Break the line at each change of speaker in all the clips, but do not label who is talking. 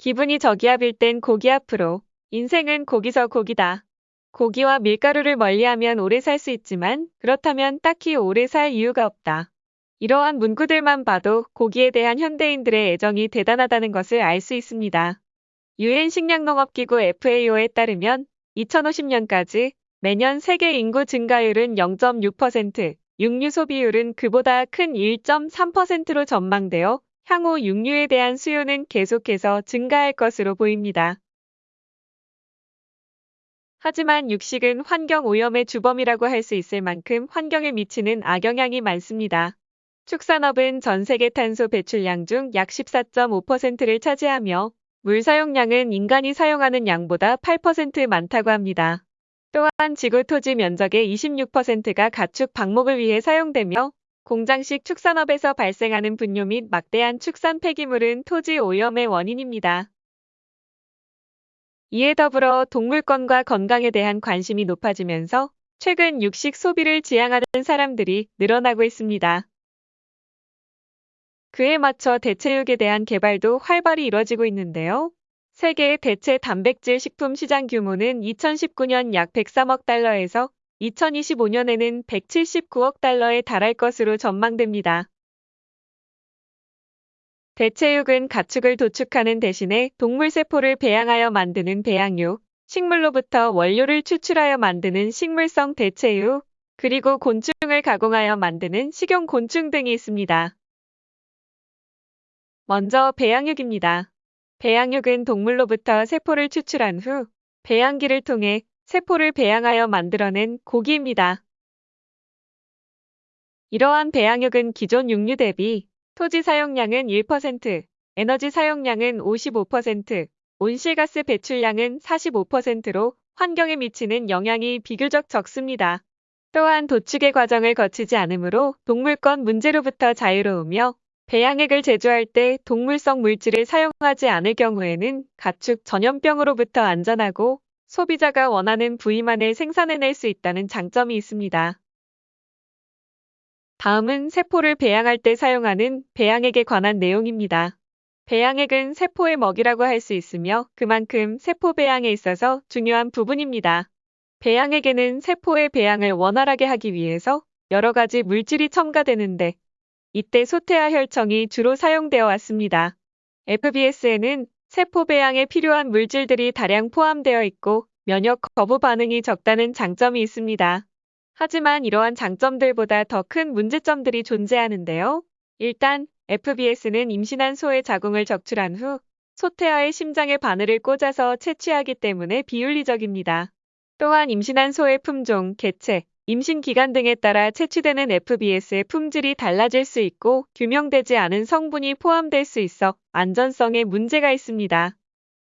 기분이 저기압일 땐 고기 앞으로. 인생은 고기서 고기다. 고기와 밀가루를 멀리하면 오래 살 수 있지만 그렇다면 딱히 오래 살 이유가 없다. 이러한 문구들만 봐도 고기에 대한 현대인들의 애정이 대단하다는 것을 알 수 있습니다. 유엔 식량농업기구 FAO에 따르면 2050년까지 매년 세계 인구 증가율은 0.6%, 육류 소비율은 그보다 큰 1.3%로 전망되어 향후 육류에 대한 수요는 계속해서 증가할 것으로 보입니다. 하지만 육식은 환경 오염의 주범이라고 할 수 있을 만큼 환경에 미치는 악영향이 많습니다. 축산업은 전 세계 탄소 배출량 중 약 14.5%를 차지하며 물 사용량은 인간이 사용하는 양보다 8% 많다고 합니다. 또한 지구 토지 면적의 26%가 가축 방목을 위해 사용되며 공장식 축산업에서 발생하는 분뇨 및 막대한 축산 폐기물은 토지 오염의 원인입니다. 이에 더불어 동물권과 건강에 대한 관심이 높아지면서 최근 육식 소비를 지향하는 사람들이 늘어나고 있습니다. 그에 맞춰 대체육에 대한 개발도 활발히 이뤄지고 있는데요. 세계의 대체 단백질 식품 시장 규모는 2019년 약 103억 달러에서 2025년에는 179억 달러에 달할 것으로 전망됩니다. 대체육은 가축을 도축하는 대신에 동물 세포를 배양하여 만드는 배양육, 식물로부터 원료를 추출하여 만드는 식물성 대체육, 그리고 곤충을 가공하여 만드는 식용 곤충 등이 있습니다. 먼저 배양육입니다. 배양육은 동물로부터 세포를 추출한 후 배양기를 통해 세포를 배양하여 만들어낸 고기입니다. 이러한 배양육은 기존 육류 대비 토지 사용량은 1%, 에너지 사용량은 55%, 온실가스 배출량은 45%로 환경에 미치는 영향이 비교적 적습니다. 또한 도축의 과정을 거치지 않으므로 동물권 문제로부터 자유로우며 배양액을 제조할 때 동물성 물질을 사용하지 않을 경우에는 가축 전염병으로부터 안전하고 소비자가 원하는 부위만을 생산해낼 수 있다는 장점이 있습니다. 다음은 세포를 배양할 때 사용하는 배양액에 관한 내용입니다. 배양액은 세포의 먹이라고 할 수 있으며 그만큼 세포 배양에 있어서 중요한 부분입니다. 배양액에는 세포의 배양을 원활하게 하기 위해서 여러 가지 물질이 첨가되는데 이때 소태와 혈청이 주로 사용되어 왔습니다. FBS에는 세포 배양에 필요한 물질들이 다량 포함되어 있고 면역 거부 반응이 적다는 장점이 있습니다. 하지만 이러한 장점들보다 더 큰 문제점들이 존재하는데요. 일단 FBS는 임신한 소의 자궁을 적출한 후 소태아의 심장에 바늘을 꽂아서 채취하기 때문에 비윤리적입니다. 또한 임신한 소의 품종, 개체, 임신 기간 등에 따라 채취되는 FBS의 품질이 달라질 수 있고 규명되지 않은 성분이 포함될 수 있어 안전성에 문제가 있습니다.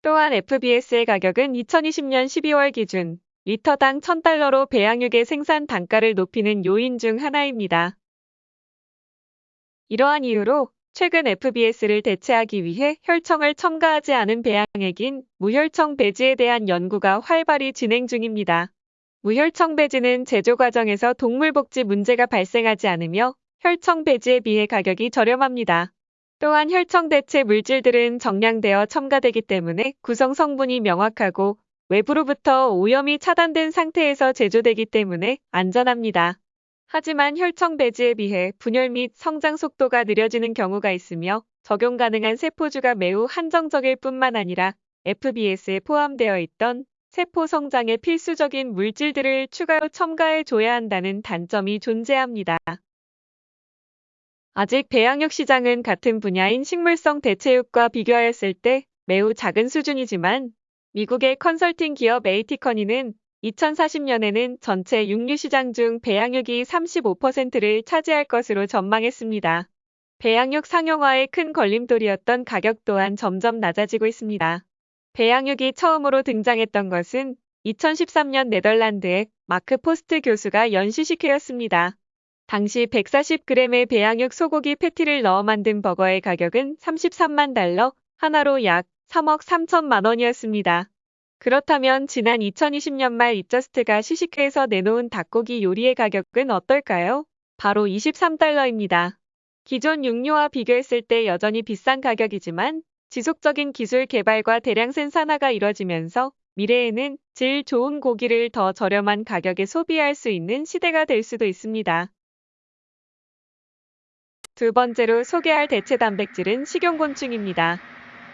또한 FBS의 가격은 2020년 12월 기준 리터당 1000달러로 배양육의 생산 단가를 높이는 요인 중 하나입니다. 이러한 이유로 최근 FBS를 대체하기 위해 혈청을 첨가하지 않은 배양액인 무혈청 배지에 대한 연구가 활발히 진행 중입니다. 무혈청 배지는 제조 과정에서 동물복지 문제가 발생하지 않으며 혈청 배지에 비해 가격이 저렴합니다. 또한 혈청 대체 물질들은 정량되어 첨가되기 때문에 구성 성분이 명확하고 외부로부터 오염이 차단된 상태에서 제조되기 때문에 안전합니다. 하지만 혈청 배지에 비해 분열 및 성장 속도가 느려지는 경우가 있으며 적용 가능한 세포주가 매우 한정적일 뿐만 아니라 FBS에 포함되어 있던 세포 성장에 필수적인 물질들을 추가로 첨가해 줘야 한다는 단점이 존재합니다. 아직 배양육 시장은 같은 분야인 식물성 대체육과 비교하였을 때 매우 작은 수준이지만 미국의 컨설팅 기업 A.T. Kearney는 2040년에는 전체 육류 시장 중 배양육이 35%를 차지할 것으로 전망했습니다. 배양육 상용화의 큰 걸림돌이었던 가격 또한 점점 낮아지고 있습니다. 배양육이 처음으로 등장했던 것은 2013년 네덜란드의 마크 포스트 교수가 연 시식회였습니다. 당시 140g의 배양육 소고기 패티를 넣어 만든 버거의 가격은 33만 달러, 하나로 약 3억 3천만 원이었습니다. 그렇다면 지난 2020년 말 이저스트가 시식회에서 내놓은 닭고기 요리의 가격은 어떨까요? 바로 23달러입니다. 기존 육류와 비교했을 때 여전히 비싼 가격이지만 지속적인 기술 개발과 대량 생산화가 이뤄지면서 미래에는 질 좋은 고기를 더 저렴한 가격에 소비할 수 있는 시대가 될 수도 있습니다. 두 번째로 소개할 대체 단백질은 식용곤충입니다.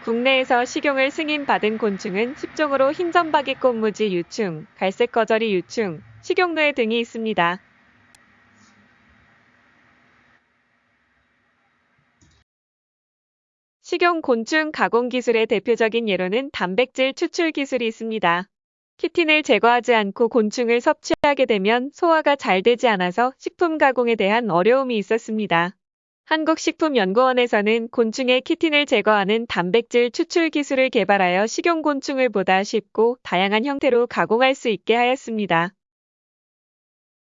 국내에서 식용을 승인받은 곤충은 10종으로 흰점박이 꽃무지 유충, 갈색거저리 유충, 식용누에 등이 있습니다. 식용 곤충 가공 기술의 대표적인 예로는 단백질 추출 기술이 있습니다. 키틴을 제거하지 않고 곤충을 섭취하게 되면 소화가 잘 되지 않아서 식품 가공에 대한 어려움이 있었습니다. 한국식품연구원에서는 곤충의 키틴을 제거하는 단백질 추출 기술을 개발하여 식용곤충을 보다 쉽고 다양한 형태로 가공할 수 있게 하였습니다.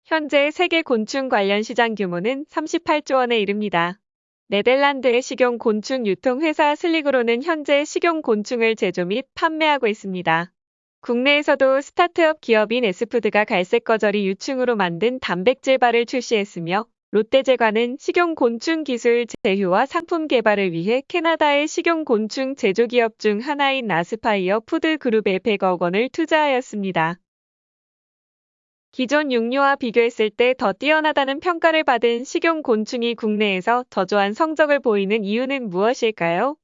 현재 세계 곤충 관련 시장 규모는 38조 원에 이릅니다. 네덜란드의 식용 곤충 유통 회사 Sligro는 현재 식용 곤충을 제조 및 판매하고 있습니다. 국내에서도 스타트업 기업인 에스푸드가 갈색거저리 유충으로 만든 단백질 바를 출시했으며 롯데제과는 식용곤충 기술 제휴와 상품 개발을 위해 캐나다의 식용곤충 제조기업 중 하나인 Aspire Food Group에 100억 원을 투자하였습니다. 기존 육류와 비교했을 때 더 뛰어나다는 평가를 받은 식용 곤충이 국내에서 저조한 성적을 보이는 이유는 무엇일까요?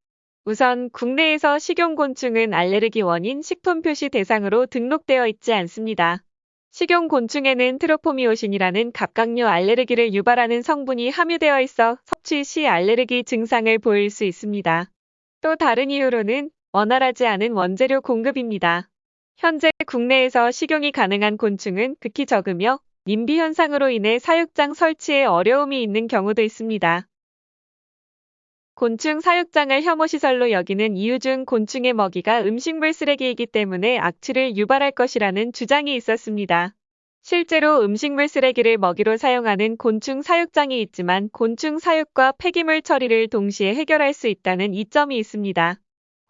우선 국내에서 식용 곤충은 알레르기 원인 식품 표시 대상으로 등록되어 있지 않습니다. 식용 곤충에는 트로포미오신이라는 갑각류 알레르기를 유발하는 성분이 함유되어 있어 섭취 시 알레르기 증상을 보일 수 있습니다. 또 다른 이유로는 원활하지 않은 원재료 공급입니다. 현재 국내에서 식용이 가능한 곤충은 극히 적으며 님비 현상으로 인해 사육장 설치에 어려움이 있는 경우도 있습니다. 곤충 사육장을 혐오시설로 여기는 이유 중 곤충의 먹이가 음식물 쓰레기이기 때문에 악취를 유발할 것이라는 주장이 있었습니다. 실제로 음식물 쓰레기를 먹이로 사용하는 곤충 사육장이 있지만 곤충 사육과 폐기물 처리를 동시에 해결할 수 있다는 이점이 있습니다.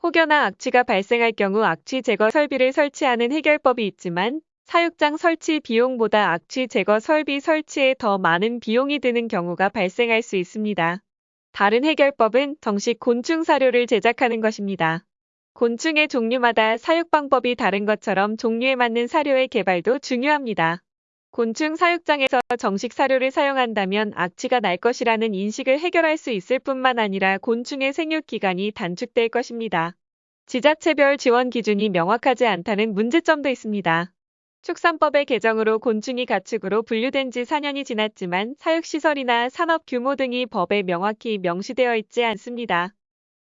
혹여나 악취가 발생할 경우 악취 제거 설비를 설치하는 해결법이 있지만 사육장 설치 비용보다 악취 제거 설비 설치에 더 많은 비용이 드는 경우가 발생할 수 있습니다. 다른 해결법은 정식 곤충 사료를 제작하는 것입니다. 곤충의 종류마다 사육 방법이 다른 것처럼 종류에 맞는 사료의 개발도 중요합니다. 곤충 사육장에서 정식 사료를 사용한다면 악취가 날 것이라는 인식을 해결할 수 있을 뿐만 아니라 곤충의 생육 기간이 단축될 것입니다. 지자체별 지원 기준이 명확하지 않다는 문제점도 있습니다. 축산법의 개정으로 곤충이 가축으로 분류된 지 4년이 지났지만 사육시설이나 산업 규모 등이 법에 명확히 명시되어 있지 않습니다.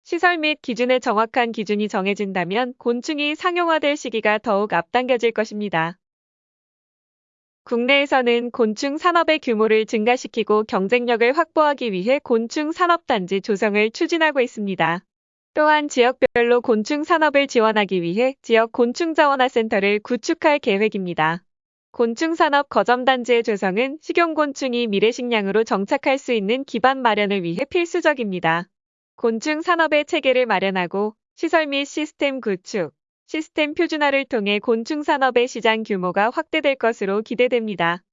시설 및 기준의 정확한 기준이 정해진다면 곤충이 상용화될 시기가 더욱 앞당겨질 것입니다. 국내에서는 곤충 산업의 규모를 증가시키고 경쟁력을 확보하기 위해 곤충 산업단지 조성을 추진하고 있습니다. 또한 지역별로 곤충 산업을 지원하기 위해 지역 곤충 자원화 센터를 구축할 계획입니다. 곤충 산업 거점단지의 조성은 식용곤충이 미래식량으로 정착할 수 있는 기반 마련을 위해 필수적입니다. 곤충 산업의 체계를 마련하고 시설 및 시스템 구축, 시스템 표준화를 통해 곤충 산업의 시장 규모가 확대될 것으로 기대됩니다.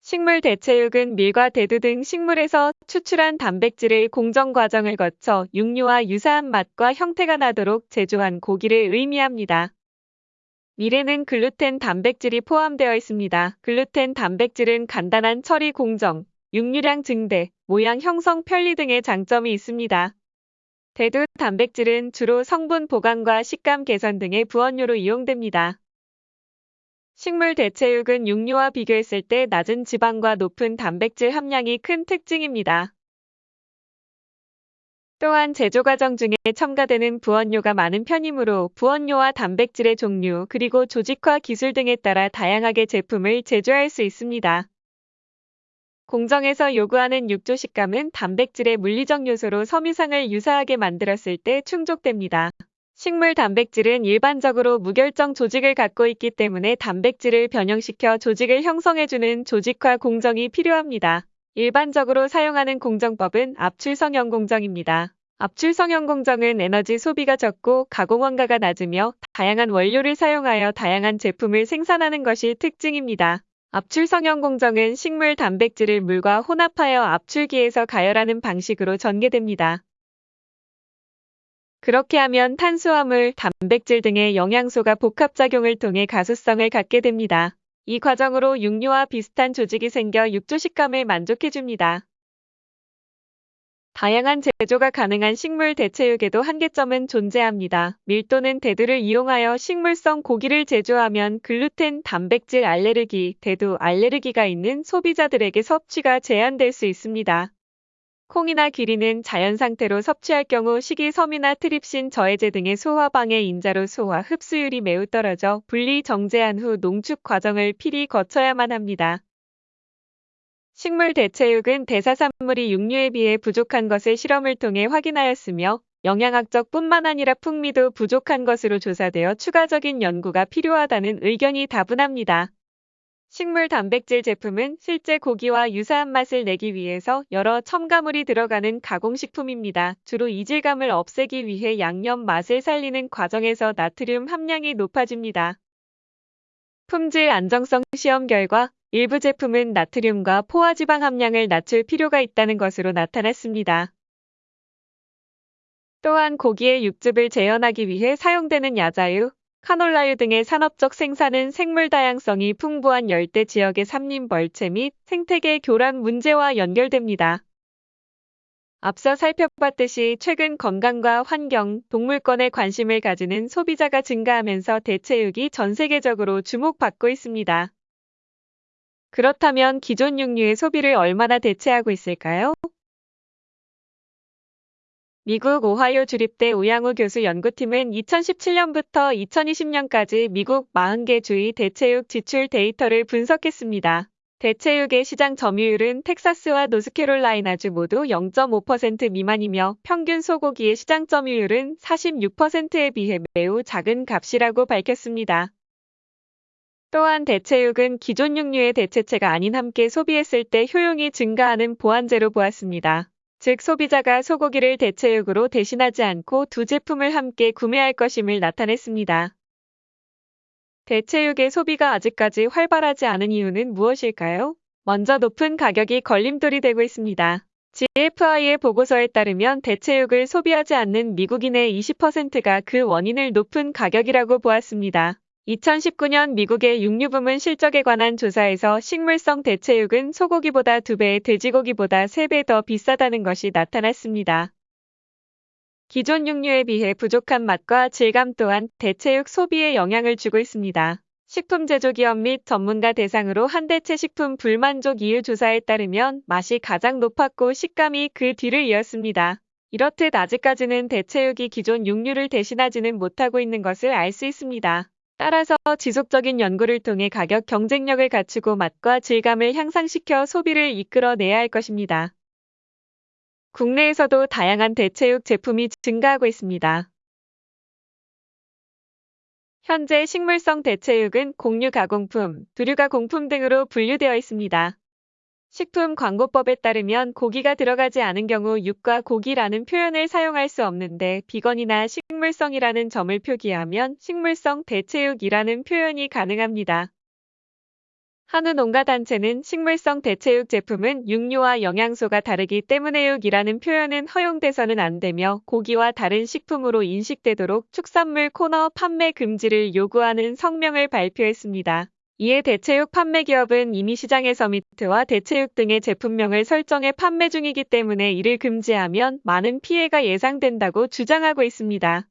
식물 대체육은 밀과 대두 등 식물에서 추출한 단백질을 공정 과정을 거쳐 육류와 유사한 맛과 형태가 나도록 제조한 고기를 의미합니다. 밀에는 글루텐 단백질이 포함되어 있습니다. 글루텐 단백질은 간단한 처리 공정, 육류량 증대, 모양 형성 편리 등의 장점이 있습니다. 대두 단백질은 주로 성분 보강과 식감 개선 등의 부원료로 이용됩니다. 식물 대체육은 육류와 비교했을 때 낮은 지방과 높은 단백질 함량이 큰 특징입니다. 또한 제조 과정 중에 첨가되는 부원료가 많은 편이므로 부원료와 단백질의 종류 그리고 조직화 기술 등에 따라 다양하게 제품을 제조할 수 있습니다. 공정에서 요구하는 육조 식감은 단백질의 물리적 요소로 섬유상을 유사하게 만들었을 때 충족됩니다. 식물 단백질은 일반적으로 무결정 조직을 갖고 있기 때문에 단백질을 변형시켜 조직을 형성해주는 조직화 공정이 필요합니다. 일반적으로 사용하는 공정법은 압출성형 공정입니다. 압출성형 공정은 에너지 소비가 적고 가공 원가가 낮으며 다양한 원료를 사용하여 다양한 제품을 생산하는 것이 특징입니다. 압출성형 공정은 식물 단백질을 물과 혼합하여 압출기에서 가열하는 방식으로 전개됩니다. 그렇게 하면 탄수화물, 단백질 등의 영양소가 복합작용을 통해 가수성을 갖게 됩니다. 이 과정으로 육류와 비슷한 조직이 생겨 육조 식감을 만족해줍니다. 다양한 제조가 가능한 식물 대체육에도 한계점은 존재합니다. 밀도는 대두를 이용하여 식물성 고기를 제조하면 글루텐, 단백질 알레르기, 대두 알레르기가 있는 소비자들에게 섭취가 제한될 수 있습니다. 콩이나 기린은 자연 상태로 섭취할 경우 식이섬유나 트립신 저해제 등의 소화 방해 인자로 소화 흡수율이 매우 떨어져 분리 정제한 후 농축 과정을 필히 거쳐야만 합니다. 식물 대체육은 대사산물이 육류에 비해 부족한 것을 실험을 통해 확인하였으며 영양학적 뿐만 아니라 풍미도 부족한 것으로 조사되어 추가적인 연구가 필요하다는 의견이 다분합니다. 식물 단백질 제품은 실제 고기와 유사한 맛을 내기 위해서 여러 첨가물이 들어가는 가공식품입니다. 주로 이질감을 없애기 위해 양념 맛을 살리는 과정에서 나트륨 함량이 높아집니다. 품질 안정성 시험 결과 일부 제품은 나트륨과 포화지방 함량을 낮출 필요가 있다는 것으로 나타났습니다. 또한 고기의 육즙을 재현하기 위해 사용되는 야자유, 카놀라유 등의 산업적 생산은 생물 다양성이 풍부한 열대 지역의 삼림 벌채 및 생태계 교란 문제와 연결됩니다. 앞서 살펴봤듯이 최근 건강과 환경, 동물권에 관심을 가지는 소비자가 증가하면서 대체육이 전 세계적으로 주목받고 있습니다. 그렇다면 기존 육류의 소비를 얼마나 대체하고 있을까요? 미국 오하이오 주립대 우양우 교수 연구팀은 2017년부터 2020년까지 미국 40개 주의 대체육 지출 데이터를 분석했습니다. 대체육의 시장 점유율은 텍사스와 노스캐롤라이나주 모두 0.5% 미만이며 평균 소고기의 시장 점유율은 46%에 비해 매우 작은 값이라고 밝혔습니다. 또한 대체육은 기존 육류의 대체체가 아닌 함께 소비했을 때 효용이 증가하는 보완제로 보았습니다. 즉 소비자가 소고기를 대체육으로 대신하지 않고 두 제품을 함께 구매할 것임을 나타냈습니다. 대체육의 소비가 아직까지 활발하지 않은 이유는 무엇일까요? 먼저 높은 가격이 걸림돌이 되고 있습니다. GFI의 보고서에 따르면 대체육을 소비하지 않는 미국인의 20%가 그 원인을 높은 가격이라고 보았습니다. 2019년 미국의 육류 부문 실적에 관한 조사에서 식물성 대체육은 소고기보다 2배, 돼지고기보다 3배 더 비싸다는 것이 나타났습니다. 기존 육류에 비해 부족한 맛과 질감 또한 대체육 소비에 영향을 주고 있습니다. 식품 제조기업 및 전문가 대상으로 한대체 식품 불만족 이유 조사에 따르면 맛이 가장 높았고 식감이 그 뒤를 이었습니다. 이렇듯 아직까지는 대체육이 기존 육류를 대신하지는 못하고 있는 것을 알 수 있습니다. 따라서 지속적인 연구를 통해 가격 경쟁력을 갖추고 맛과 질감을 향상시켜 소비를 이끌어내야 할 것입니다. 국내에서도 다양한 대체육 제품이 증가하고 있습니다. 현재 식물성 대체육은 공유 가공품, 두류 가공품 등으로 분류되어 있습니다. 식품 광고법에 따르면 고기가 들어가지 않은 경우 육과 고기라는 표현을 사용할 수 없는데 비건이나 식물성이라는 점을 표기하면 식물성 대체육이라는 표현이 가능합니다. 한우 농가 단체는 식물성 대체육 제품은 육류와 영양소가 다르기 때문에 육이라는 표현은 허용돼서는 안 되며 고기와 다른 식품으로 인식되도록 축산물 코너 판매 금지를 요구하는 성명을 발표했습니다. 이에 대체육 판매 기업은 이미 시장에서 미트와 대체육 등의 제품명을 설정해 판매 중이기 때문에 이를 금지하면 많은 피해가 예상된다고 주장하고 있습니다.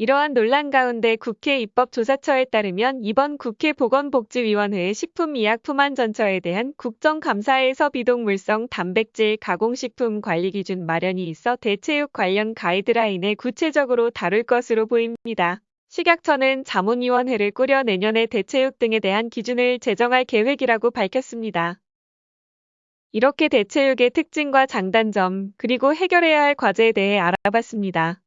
이러한 논란 가운데 국회 입법조사처에 따르면 이번 국회 보건복지위원회의 식품의약품안전처에 대한 국정감사에서 비동물성 단백질 가공식품 관리 기준 마련이 있어 대체육 관련 가이드라인을 구체적으로 다룰 것으로 보입니다. 식약처는 자문위원회를 꾸려 내년에 대체육 등에 대한 기준을 제정할 계획이라고 밝혔습니다. 이렇게 대체육의 특징과 장단점, 그리고 해결해야 할 과제에 대해 알아봤습니다.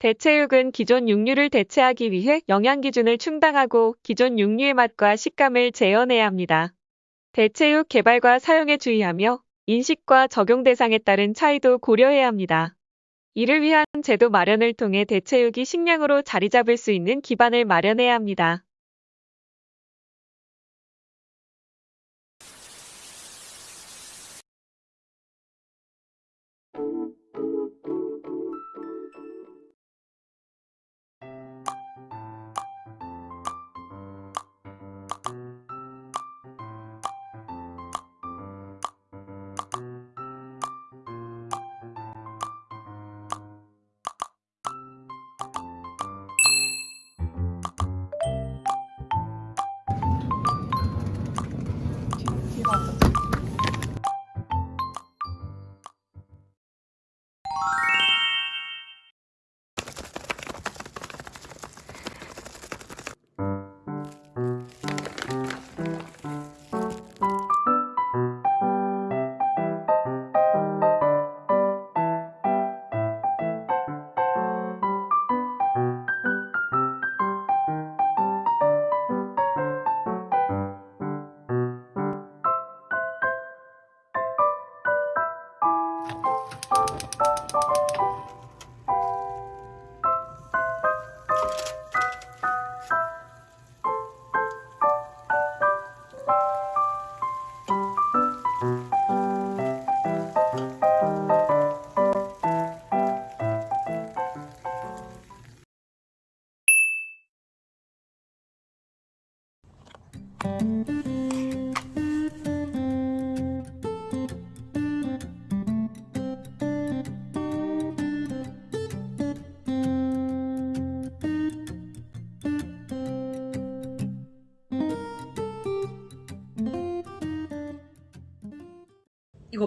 대체육은 기존 육류를 대체하기 위해 영양 기준을 충당하고 기존 육류의 맛과 식감을 재현해야 합니다. 대체육 개발과 사용에 주의하며 인식과 적용 대상에 따른 차이도 고려해야 합니다. 이를 위한 제도 마련을 통해 대체육이 식량으로 자리 잡을 수 있는 기반을 마련해야 합니다.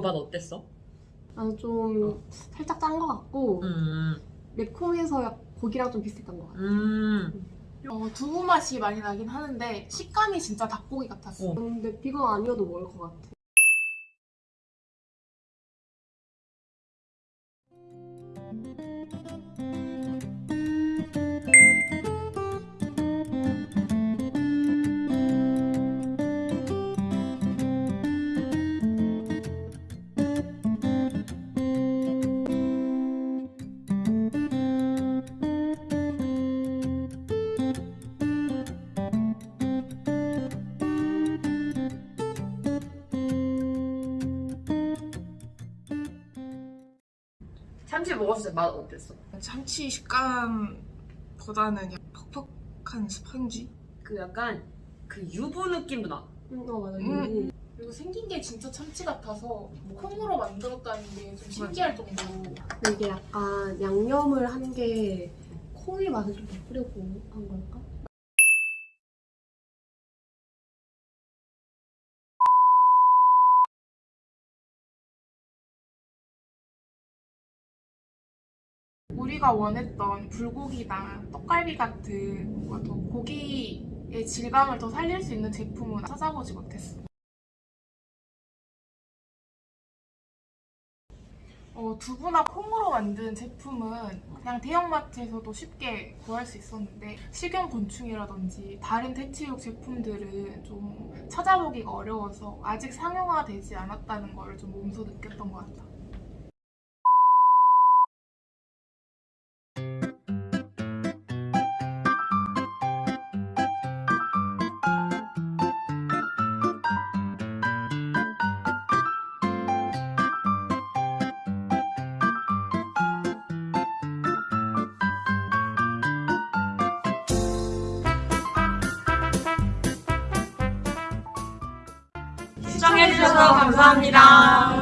맛 어땠어?
나는 좀 살짝 짠 것 같고
음,
매콤해서 약- 고기랑 좀 비슷했던 것 같아.
음.
어, 두부 맛이 많이 나긴 하는데 식감이 진짜 닭고기 같았어.
어.
근데 비건 아니어도 먹을 것 같아.
참치 먹었을 때 맛 어땠어?
참치 식감보다는 퍽퍽한 스펀지?
그 약간 그 유부 느낌도 나.
음, 어 맞아.
음.
음.
그리고 생긴 게 진짜 참치 같아서 뭐 콩으로 만들었다는 게 좀 신기할 정도로
근데 이게 약간 양념을 한게 콩의 맛을 좀 더 뿌려고 한 걸까?
우리가 원했던 불고기나 떡갈비 같은 뭔가 더 고기의 질감을 더 살릴 수 있는 제품은 찾아보지 못했어. 어, 두부나 콩으로 만든 제품은 그냥 대형마트에서도 쉽게 구할 수 있었는데 식용곤충이라든지 다른 대체육 제품들은 좀 찾아보기가 어려워서 아직 상용화되지 않았다는 걸 좀 몸소 느꼈던 것 같아.
시 해주셔서 감사합니다.